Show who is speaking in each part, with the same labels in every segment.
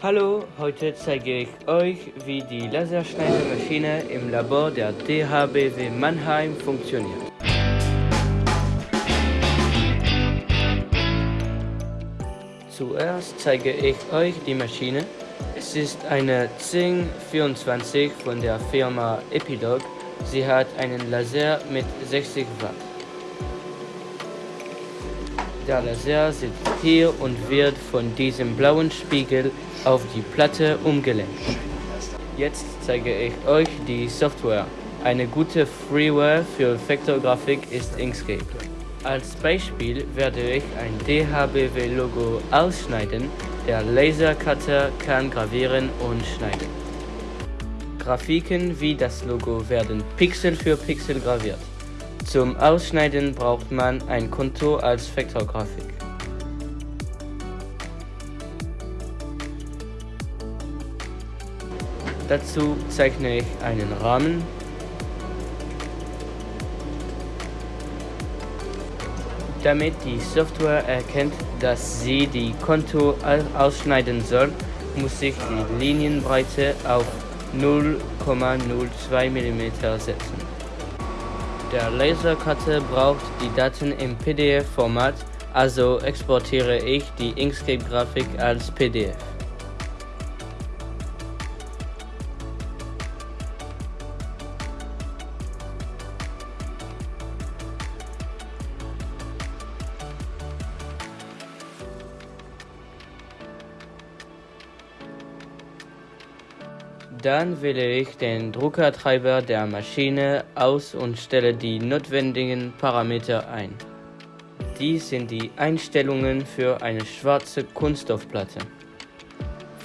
Speaker 1: Hallo, heute zeige ich euch, wie die Laserschneidemaschine im Labor der DHBW Mannheim funktioniert. Zuerst zeige ich euch die Maschine. Es ist eine Zing 24 von der Firma Epilog. Sie hat einen Laser mit 60 Watt. Der Laser sitzt hier und wird von diesem blauen Spiegel auf die Platte umgelenkt. Jetzt zeige ich euch die Software. Eine gute Freeware für Vektorgrafik ist Inkscape. Als Beispiel werde ich ein DHBW-Logo ausschneiden. Der Lasercutter kann gravieren und schneiden. Grafiken wie das Logo werden Pixel für Pixel graviert. Zum Ausschneiden braucht man ein Konto als Vektorgrafik. Dazu zeichne ich einen Rahmen. Damit die Software erkennt, dass sie die Konto ausschneiden soll, muss ich die Linienbreite auf 0,02 mm setzen. Der Lasercutter braucht die Daten im PDF-Format, also exportiere ich die Inkscape-Grafik als PDF. Dann wähle ich den Druckertreiber der Maschine aus und stelle die notwendigen Parameter ein. Dies sind die Einstellungen für eine schwarze Kunststoffplatte.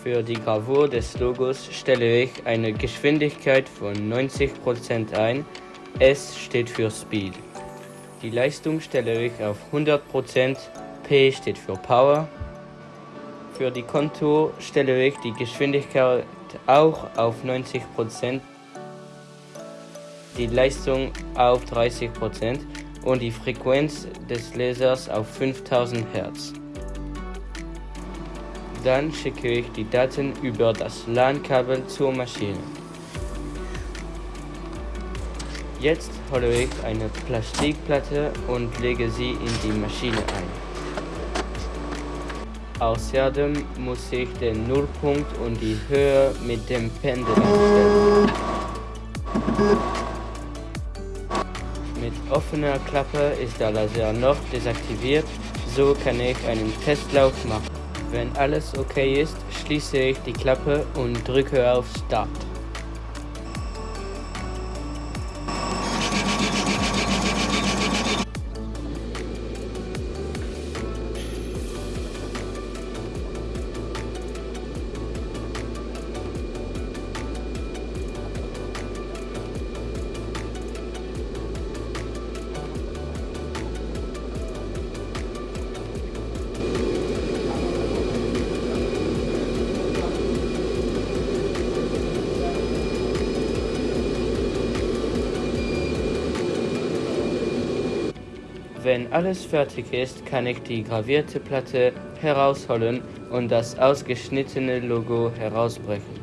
Speaker 1: Für die Gravur des Logos stelle ich eine Geschwindigkeit von 90% ein. S steht für Speed. Die Leistung stelle ich auf 100%, P steht für Power. Für die Kontur stelle ich die Geschwindigkeit auch auf 90%, die Leistung auf 30% und die Frequenz des Lasers auf 5000 Hertz. Dann schicke ich die Daten über das LAN-Kabel zur Maschine. Jetzt hole ich eine Plastikplatte und lege sie in die Maschine ein. Außerdem muss ich den Nullpunkt und die Höhe mit dem Pendel einstellen. Mit offener Klappe ist der Laser noch desaktiviert, so kann ich einen Testlauf machen. Wenn alles okay ist, schließe ich die Klappe und drücke auf Start. Wenn alles fertig ist, kann ich die gravierte Platte herausholen und das ausgeschnittene Logo herausbrechen.